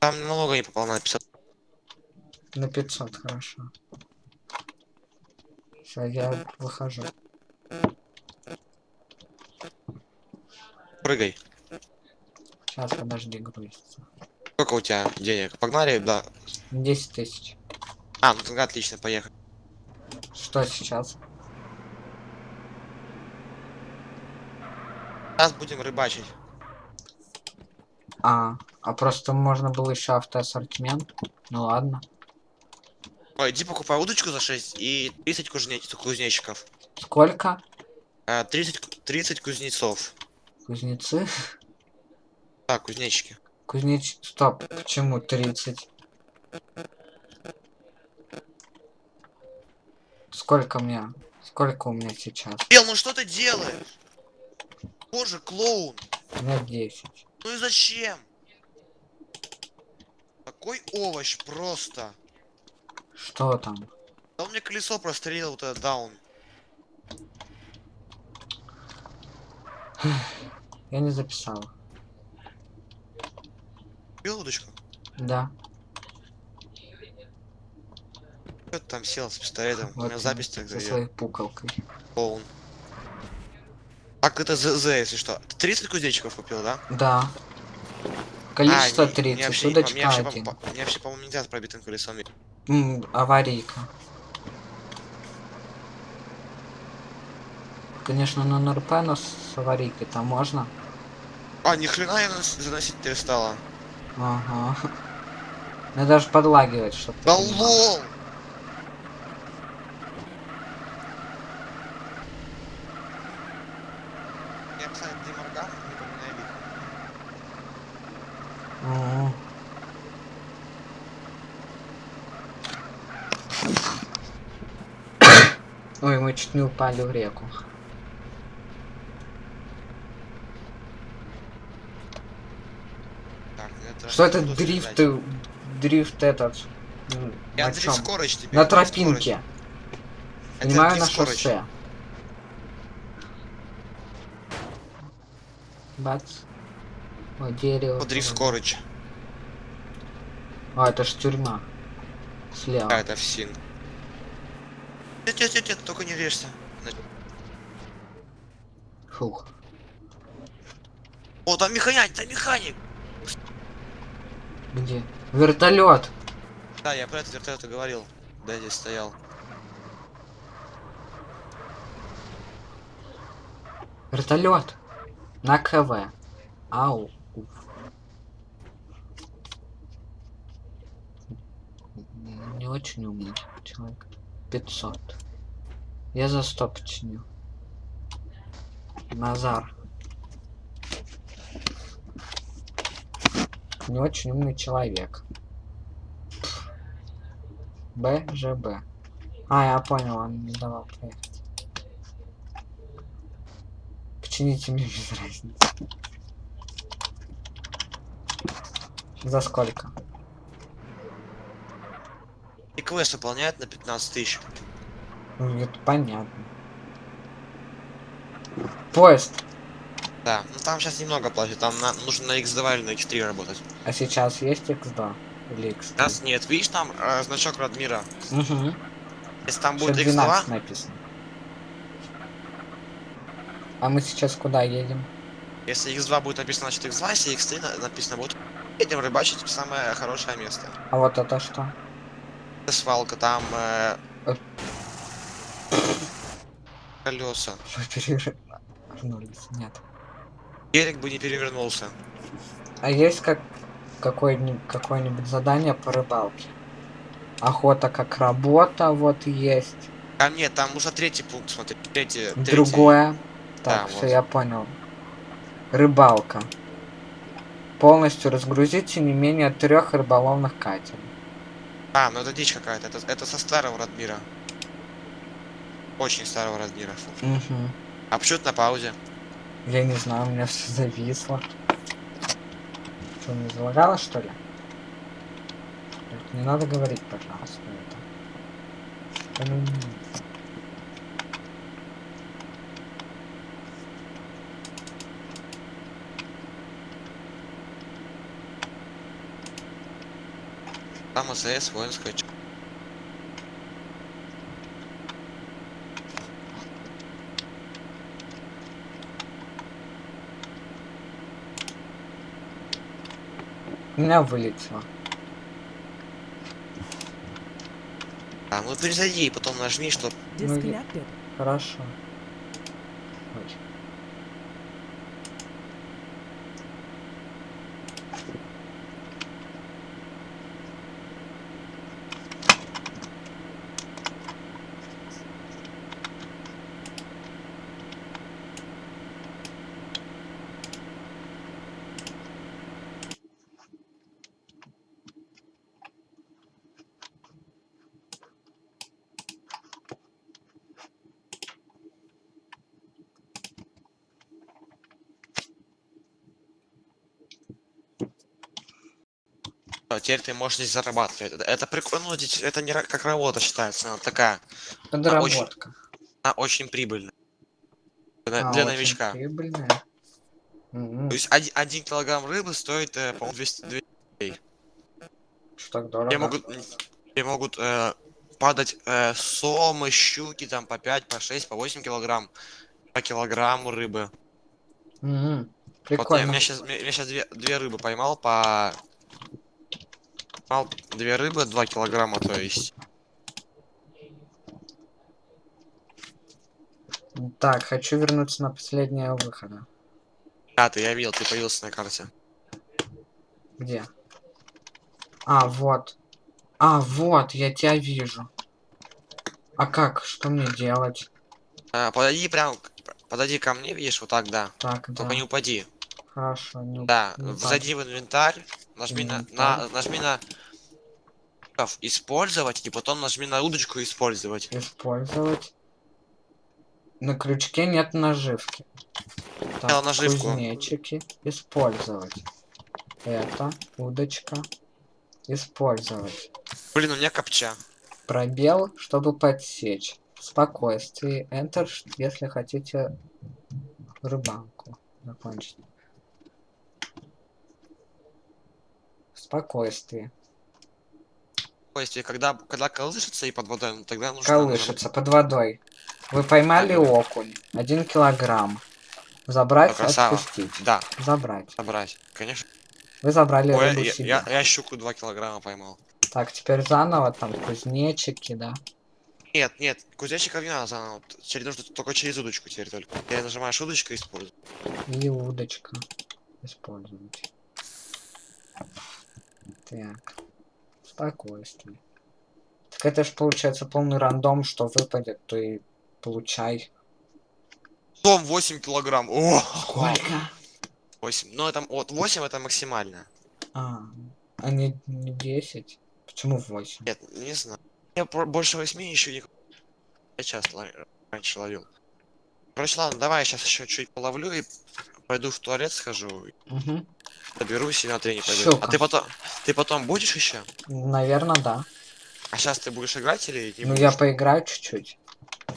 Там налога не попал на 500. На 500, хорошо. Все, я выхожу. Прыгай. Сейчас, подожди, грузится. Сколько у тебя денег? Погнали, да. 10 тысяч. А, ну тогда отлично, поехали. Что сейчас? Сейчас будем рыбачить. А, а просто можно было еще автоассортимент. Ну ладно. Ой, иди покупай удочку за 6 и 30 кузнеч... кузнечиков. Сколько? А, 30, ку- 30 кузнецов. Кузнецы? Да, кузнечики. Кузнеч... Стоп, почему 30? Сколько мне? Сколько у меня сейчас? Бел, ну что ты делаешь? Боже, клоун. У меня 10. Ну и зачем? Такой овощ просто. Что там? Да он мне колесо прострелил вот этот даун. Я не записал. Бил удочку? Да. Что ты там сел с пистолетом? У меня вот запись со тогда своей пукалкой. клоун. Так, это ЗЗ, если что. Ты 30 кузнечиков купил, да? Да. Количество А, не- 30, мне вообще, удочка вообще, по- 1. по- мне вообще, по-моему, нельзя с пробитым колесом. М, аварийка. Конечно, на НРП, но с аварийкой там можно. А, ни хрена я заносить перестала. Ага. Надо даже подлагивать, чтобы Да лол! Я, кстати, ты моргал, не поминай лихо. Ой, мы чуть не упали в реку. Так, это... Что это дрифт, дрифт этот? Я на чём? скорость тебе. На тропинке. Это Понимаю, на скорость. шоссе. Бац. О, дерево. Дрифт скорость. А, это ж тюрьма. Слева. А, это ФСИН. Нет, нет, нет, нет, только не режься. Фух. О, там механик, там механик! Где? Вертолет. Да, я про этот вертолет и говорил. Да, здесь стоял. Вертолет. На КВ. Ау. Уф. Не очень умный человек. 500. Я за 100 починю. Назар. Не очень умный человек. БЖБ. А, я понял, он не давал проехать. Почините мне без разницы. За сколько? И квест выполняет на 15 тысяч. Ну, это понятно. Поезд. Да, ну там сейчас немного платят, там на- нужно на X2 или на X3 работать. А сейчас есть X2 или X3? Сейчас нет, видишь там э, значок Радмира? Угу. Если там будет 12 X2, написано. А мы сейчас куда едем? если X2 будет написано, значит X2, если X3 на- написано будет, едем рыбачить в самое хорошее место. А вот это что? Это свалка, там э, Э. колеса. Перевернулись? Нет. Берег бы не перевернулся. А есть как какое-нибудь какое-нибудь задание по рыбалке? Охота как работа вот есть. Там нет, там нужно третий пункт смотреть. Третий, третий. Другое. Да, Так, все, вот. я понял. Рыбалка. Полностью разгрузите не менее трех рыболовных катеров. А, ну это дичь какая-то. Это, это со старого Радмира. Очень старого Радмира. Фу. Угу. А почему это на паузе? Я не знаю, у меня все зависло. Что, не залагало, что ли? Не надо говорить, пожалуйста, это. Там АЗС, воинская ч- У меня вылетело. А, ну перезайди и потом нажми, что Ну. Хорошо. Ой. А, теперь ты можешь здесь зарабатывать. Это, это прикольно, ну, это не как работа считается, она такая, Подработка. она очень прибыльная. Для, А, для очень новичка. Прибыльная. То есть один, один килограмм рыбы стоит, э, по-моему, 200, 200 Что так Где дорого? могут, где могут э, падать э, сомы, щуки там по 5, по 6, по 8 килограмм, по килограмму рыбы. М, Вот я, Прикольно. меня сейчас, меня сейчас две, две рыбы поймал по... Поймал две рыбы, 2 килограмма, то есть. Так, хочу вернуться на последнего выхода. А, ты, я видел, ты появился на карте. Где? А, вот. А, вот, я тебя вижу. А как? Что мне делать? Э, подойди прям, подойди ко мне, видишь, вот так, да. Так, да. Только не упади. Хорошо, не Да, не зайди в инвентарь, нажми на, на, нажми на использовать, и потом нажми на удочку использовать. использовать. На крючке нет наживки. Взял наживку. Кузнечики. Использовать. Это удочка. Использовать. Блин, у меня копча. Пробел, чтобы подсечь. Спокойствие. Enter, если хотите рыбалку закончить. Спокойствие. То есть, когда, когда колышется и под водой, ну, тогда нужно... Колышется под водой. Вы поймали Ага. окунь. Один килограмм. Забрать, Красава. отпустить. Да, Забрать. собрать. Конечно. Вы забрали Ой, рыбу я, себе. я, я щуку 2 килограмма поймал. Так, теперь заново там кузнечики, да. Нет, нет, кузнечиков не надо заново. Через, нужно только через удочку теперь только. Я нажимаешь удочку и использую. И удочка. Использовать. Так. Спокойствие. Так это ж получается полный рандом, что выпадет, то и получай. Том 8 килограмм. О! Сколько? 8. Ну, это, вот 8 это максимально. А, а не, не 10? Почему 8? Нет, не знаю. Я больше 8 еще не... Я часто ловил- раньше ловил. Короче, ладно, давай я сейчас еще чуть половлю и пойду в туалет схожу. Угу. Доберусь и на тренинг пойду. А ты потом... Ты потом будешь еще? Наверное, да. А сейчас ты будешь играть или не ну будешь? я поиграю чуть-чуть.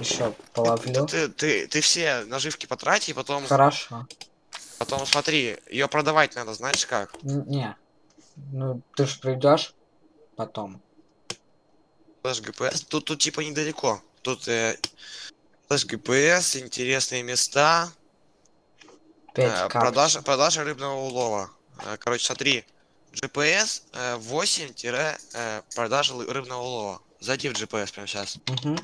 Еще половлю. Ты, ты, ты все наживки потрати, и потом, Хорошо. потом смотри, ее продавать надо, знаешь как? Не. Ну, ты ж придешь потом. Слэш GPS. Тут, тут типа недалеко. Тут э, слэш GPS, интересные места, 5 э, продажа, продажа рыбного улова. Э, короче, смотри, GPS э, 8 тире, э, продажа лы- рыбного улова. Зайди в GPS прямо сейчас. Угу.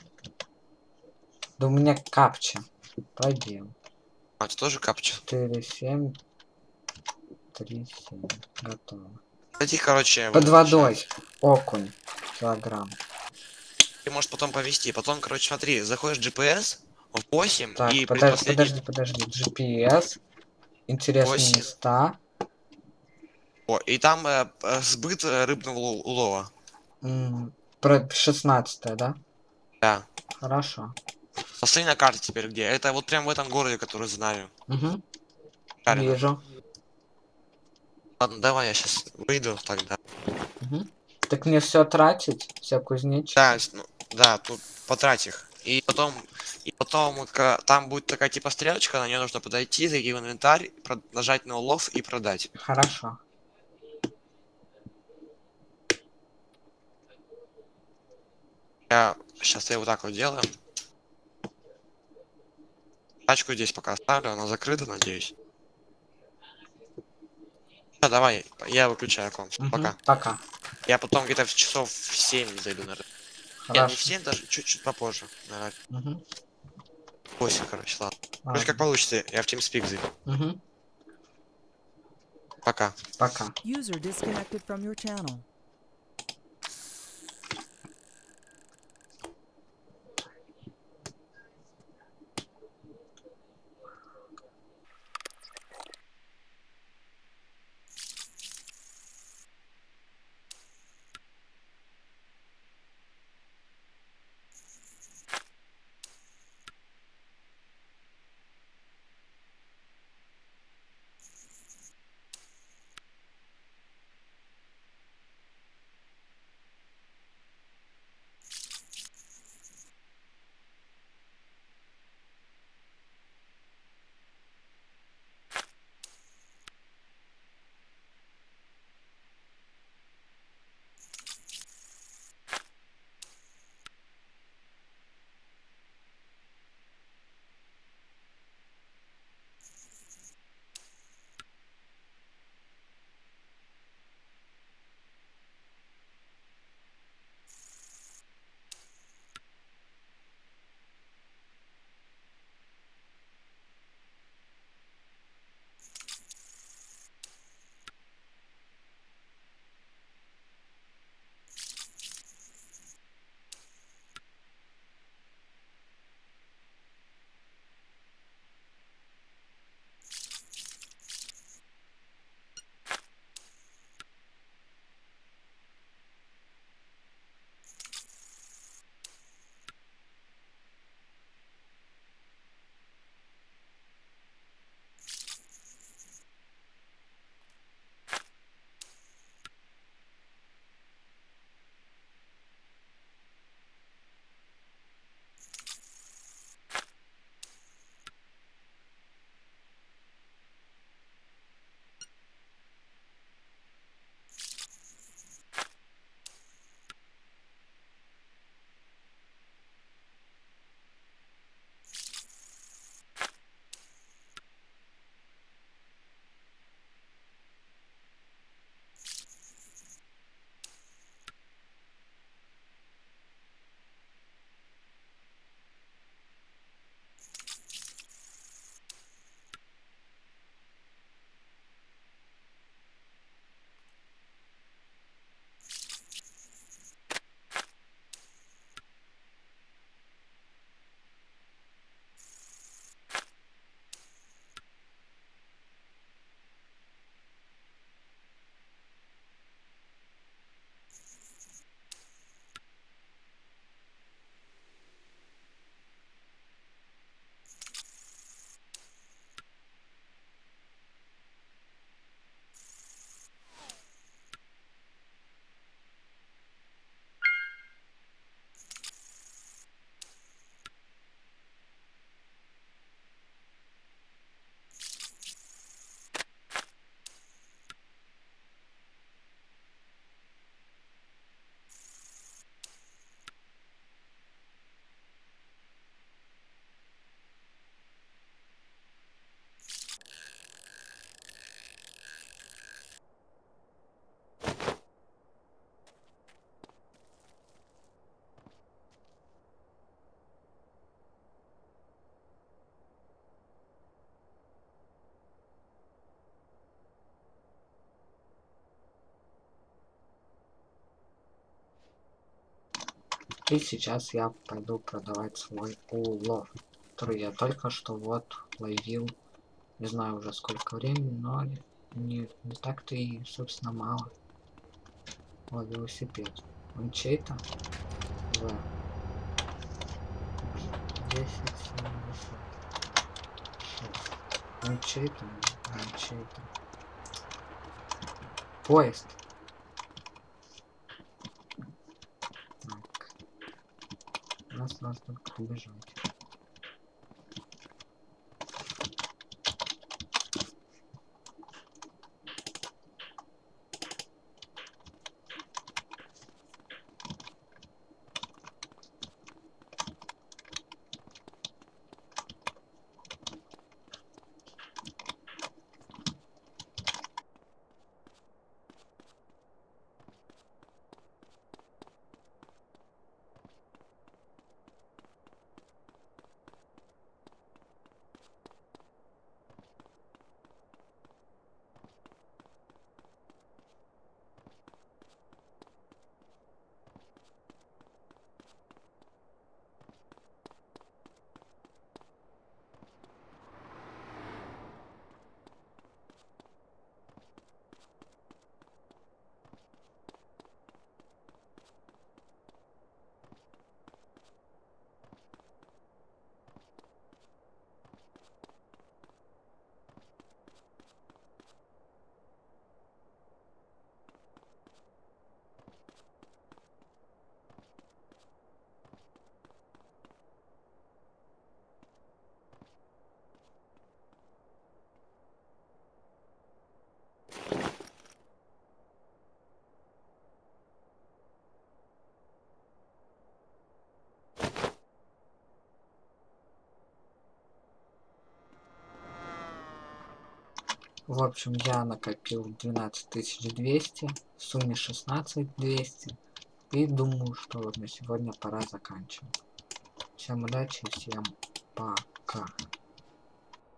Да у меня капча. Пробел. А, это тоже капча. 4, 7, 3, 7. Готово. Зайди, короче. Под этот водой. чат. Окунь. Килограмм. Ты можешь потом повести. Потом, короче, смотри, заходишь в GPS 8 Так, и подожди, предпоследний... подожди, подожди. GPS. Интересные Восемь. места. О, и там э, сбыт рыбного уло- улова. Про 16 да? Да. Хорошо. Посмотри на карте теперь где. Это вот прям в этом городе, который знаю. Угу. Правильно. Вижу. Ладно, давай я сейчас выйду тогда. Мгм. Так мне все тратить? Все кузнечики? Да, ну, да, тут потрать их. И потом, и потом вот там будет такая типа стрелочка, на нее нужно подойти, зайти в инвентарь, нажать на улов и продать. Хорошо. Я сейчас я вот так вот делаю. Тачку здесь пока оставлю, она закрыта, надеюсь. А, давай, я выключаю комп. Мгм, Пока. Пока. Я потом где-то в часов в 7 зайду, наверное. Нет, не в 7 даже, чуть-чуть попозже. Наверное, Мгм. 8, короче, ладно. Короче, Ладно. как получится, я в TeamSpeak зайду. Мгм. Пока. Пока. И сейчас я пойду продавать свой улов, который я только что вот ловил. Не знаю уже сколько времени, но не, не так-то и, собственно, мало. О, велосипед. Он чей-то? В. 10, 76. Он чей-то? Он чей-то. Поезд. Так. Нас только убежать. В общем, я накопил 12200, в сумме 16200. И думаю, что на сегодня пора заканчивать. Всем удачи, всем пока.